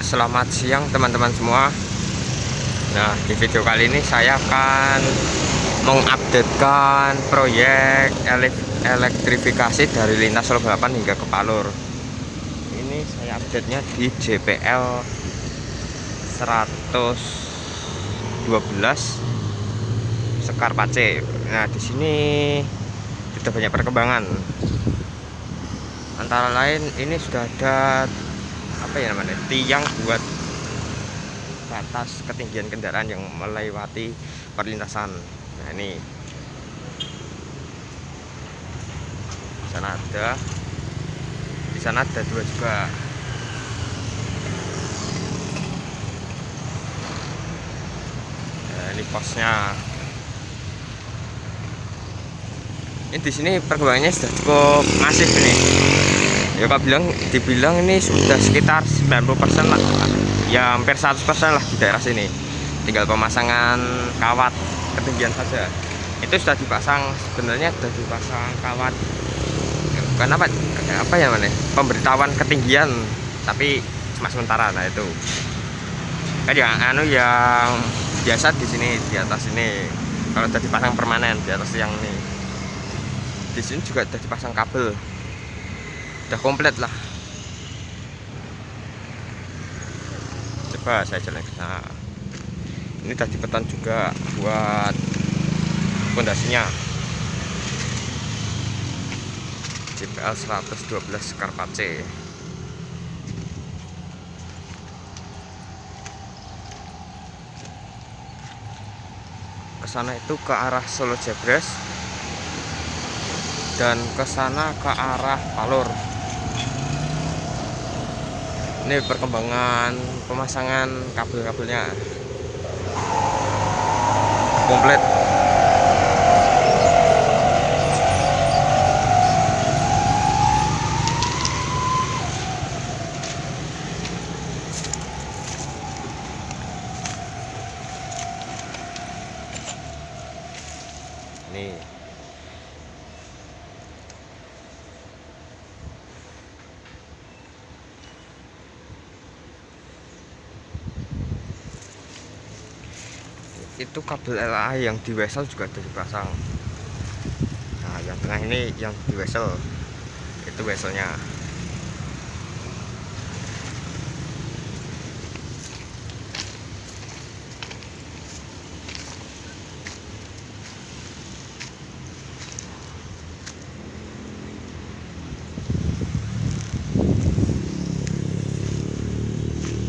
selamat siang teman-teman semua. Nah di video kali ini saya akan mengupdatekan proyek elektrifikasi dari lintas Solo Balapan hingga ke Palur. Ini saya update nya di JPL 112 Sekar Pace Nah di sini sudah banyak perkembangan. Antara lain ini sudah ada apa ya namanya tiang buat batas ketinggian kendaraan yang melewati perlintasan. Nah ini. Di sana ada. Di sana ada dua juga. Nah, ini posnya. Ini di sini perkembangannya sudah cukup masif nih ya Pak bilang dibilang ini sudah sekitar 90% lah. Ya hampir 100% lah di daerah sini. Tinggal pemasangan kawat ketinggian saja. Itu sudah dipasang sebenarnya sudah dipasang kawat. Bukan apa apa ya mana pemberitahuan ketinggian tapi cuma sementara nah itu. Kan yang anu yang biasa di sini di atas ini. Kalau sudah dipasang permanen di atas yang ini. Di sini juga sudah dipasang kabel sudah komplit lah. Coba saya jalan ke sana. Ini tadi petan juga buat fondasinya JPL 112 Karpace ke sana itu ke arah Solo Jebres dan ke sana ke arah Palur. Ini perkembangan pemasangan kabel-kabelnya. Komplit. Nih itu kabel LA yang di wesel juga sudah dipasang nah yang tengah ini yang di wesel. Itu weselnya.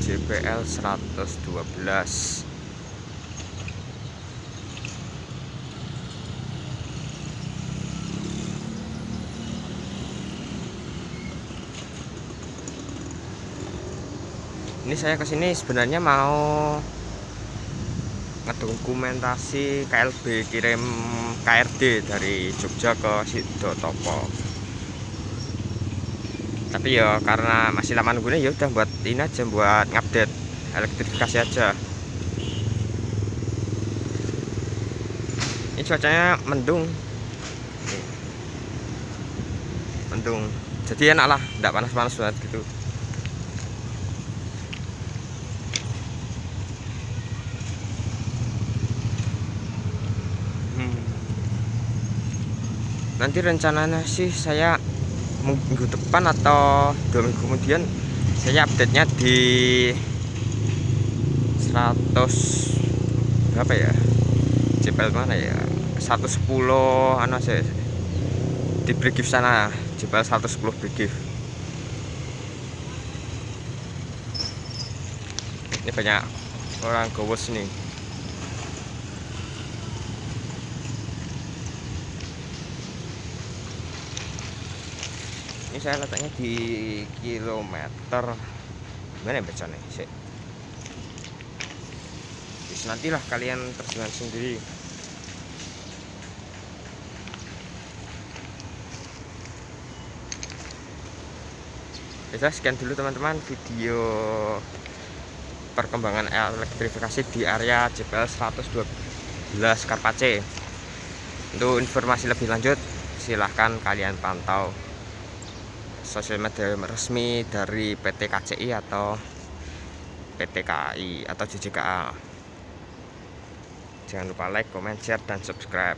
JPL 112 ini saya ke sini sebenarnya mau ngedokumentasi KLB kirim KRD dari Jogja ke Sidotopo tapi ya karena masih lama nunggunya ya udah buat ini aja buat ngupdate elektrifikasi aja. Ini cuacanya mendung. Mendung. Jadi enak lah tidak panas-panas banget gitu nanti rencananya sih saya minggu depan atau dua minggu kemudian saya update nya di 100 berapa ya? JPL mana ya? 110 anu saya di brigif sana JPL 110 brigif ini banyak orang gowos nih ini saya letaknya di kilometer mana ya bacanya sih nantilah kalian terjemahan sendiri. Bisa sekian dulu teman-teman video perkembangan elektrifikasi di area JPL 112 Karpace. Untuk informasi lebih lanjut silahkan kalian pantau sosial media resmi dari PT KCI atau PT KAI atau JJKA jangan lupa like, comment, share, dan subscribe